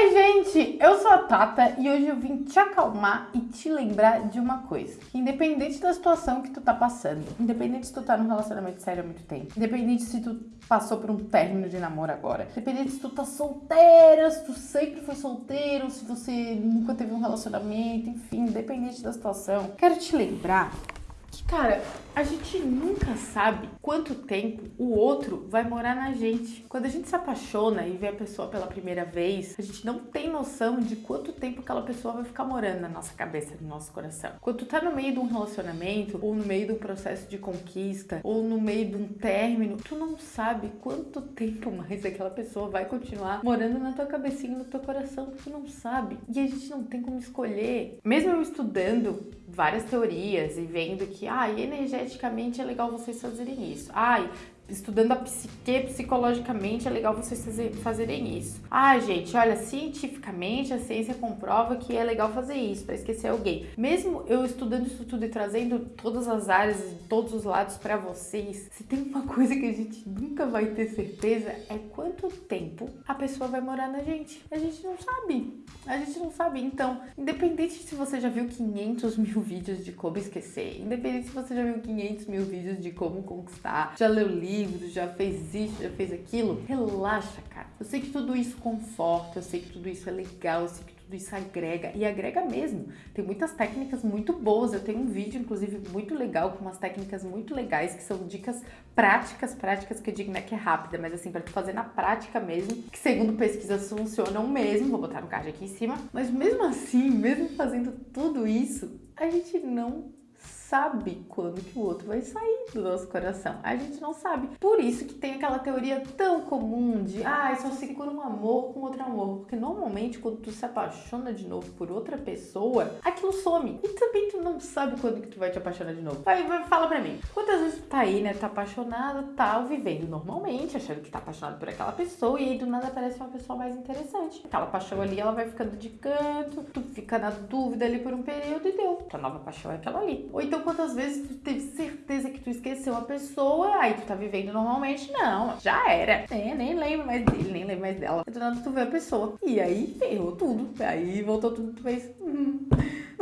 Oi, gente! Eu sou a Tata e hoje eu vim te acalmar e te lembrar de uma coisa. Independente da situação que tu tá passando, independente se tu tá num relacionamento sério há muito tempo, independente se tu passou por um término de namoro agora, independente se tu tá solteira, se tu sempre foi solteiro, se você nunca teve um relacionamento, enfim, independente da situação, quero te lembrar que, cara, a gente nunca sabe quanto tempo o outro vai morar na gente. Quando a gente se apaixona e vê a pessoa pela primeira vez, a gente não tem noção de quanto tempo aquela pessoa vai ficar morando na nossa cabeça, no nosso coração. Quando tu tá no meio de um relacionamento, ou no meio de um processo de conquista, ou no meio de um término, tu não sabe quanto tempo mais aquela pessoa vai continuar morando na tua cabecinha, no teu coração. Tu não sabe. E a gente não tem como escolher. Mesmo eu estudando várias teorias e vendo que, ah, energeticamente é legal vocês fazerem isso. Ai, estudando a psique psicologicamente, é legal vocês fazerem isso. Ah, gente, olha, cientificamente a ciência comprova que é legal fazer isso para esquecer alguém. Mesmo eu estudando isso tudo e trazendo todas as áreas e todos os lados para vocês, se tem uma coisa que a gente nunca vai ter certeza é quanto tempo a pessoa vai morar na gente. A gente não sabe. A gente não sabe. Então, independente se você já viu 500 mil vídeos de como esquecer, independente se você já viu 500 mil vídeos de como conquistar, já leu livro já fez isso, já fez aquilo. Relaxa, cara. Eu sei que tudo isso conforta, eu sei que tudo isso é legal, eu sei que tudo isso agrega e agrega mesmo. Tem muitas técnicas muito boas. Eu tenho um vídeo, inclusive, muito legal com umas técnicas muito legais que são dicas práticas, práticas que eu digo não é que é rápida, mas assim, para tu fazer na prática mesmo, que segundo pesquisas funcionam mesmo. Vou botar no card aqui em cima. Mas mesmo assim, mesmo fazendo tudo isso, a gente não sabe quando que o outro vai sair do nosso coração. A gente não sabe. Por isso que tem aquela teoria tão comum de ah, só se cura um amor com outro amor. Porque normalmente quando tu se apaixona de novo por outra pessoa, aquilo some. E também tu não sabe quando que tu vai te apaixonar de novo. Vai, vai fala pra mim. Quantas vezes tu tá aí, né? Tá apaixonado, tá vivendo normalmente, achando que tá apaixonado por aquela pessoa, e aí do nada aparece uma pessoa mais interessante. Aquela paixão ali, ela vai ficando de canto, tu fica na dúvida ali por um período e deu. Tua nova paixão é aquela ali. Ou então então, quantas vezes tu teve certeza que tu esqueceu a pessoa, aí tu tá vivendo normalmente? Não, já era. É, nem lembro mais dele, nem lembro mais dela. Do nada tu vê a pessoa. E aí ferrou tudo. Aí voltou tudo, tu fez. Hum,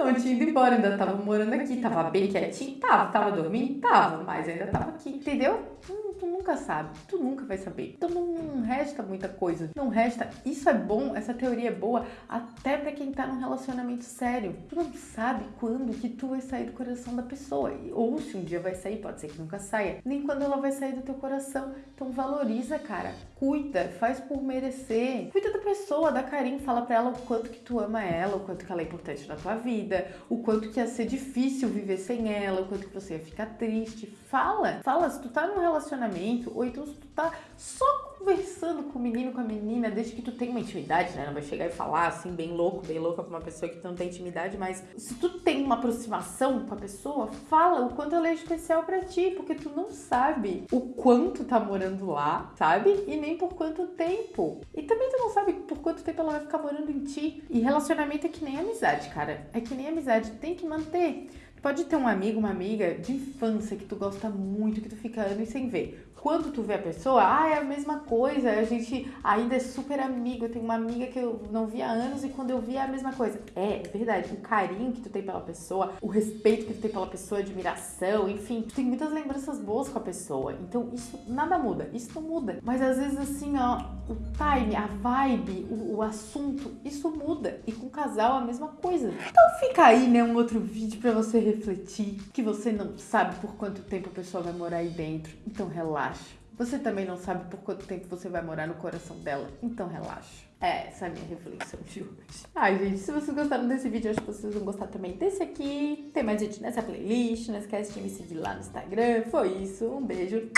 não tinha ido embora, ainda tava morando aqui, tava bem quietinho, tava, tava dormindo, tava, mas ainda tava aqui, entendeu? Hum, tu nunca sabe, tu nunca vai saber. Então não resta muita coisa, não resta. Isso é bom, essa teoria é boa até para quem tá num relacionamento sério. Tu não sabe quando que tu vai sair do coração da pessoa, ou se um dia vai sair, pode ser que nunca saia, nem quando ela vai sair do teu coração. Então valoriza, cara, cuida, faz por merecer. Cuida da pessoa, dá carinho, fala pra ela o quanto que tu ama ela, o quanto que ela é importante na tua vida, o quanto que ia ser difícil viver sem ela, o quanto que você ia ficar triste. Fala, fala, se tu tá num relacionamento, ou então se tu tá só conversando com o menino, com a menina, desde que tu tem uma intimidade, né? Não vai chegar e falar assim, bem louco, bem louca pra uma pessoa que não tem intimidade, mas se tu tem uma aproximação com a pessoa, fala o quanto ela é especial para ti, porque tu não sabe o quanto tá morando lá, sabe? E nem por quanto tempo. E também tu não sabe por quanto tempo ela vai ficar morando em ti. E relacionamento é que nem amizade, cara. É que nem amizade, tem que manter. Pode ter um amigo, uma amiga de infância que tu gosta muito, que tu fica anos sem ver. Quando tu vê a pessoa, ah, é a mesma coisa, a gente ainda é super amigo. Eu tenho uma amiga que eu não via há anos e quando eu vi é a mesma coisa. É, é verdade. O carinho que tu tem pela pessoa, o respeito que tu tem pela pessoa, admiração, enfim, tu tem muitas lembranças boas com a pessoa. Então isso nada muda, isso não muda. Mas às vezes assim, ó, o time, a vibe, o, o assunto, isso muda. E com o casal a mesma coisa. Então fica aí, né, um outro vídeo pra você refletir, que você não sabe por quanto tempo a pessoa vai morar aí dentro. Então relaxa. Você também não sabe por quanto tempo você vai morar no coração dela. Então relaxa. É, essa é a minha reflexão de hoje. Ai, gente, se vocês gostaram desse vídeo, acho que vocês vão gostar também desse aqui. Tem mais vídeo nessa playlist. Não esquece de me seguir lá no Instagram. Foi isso. Um beijo.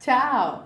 Tchau!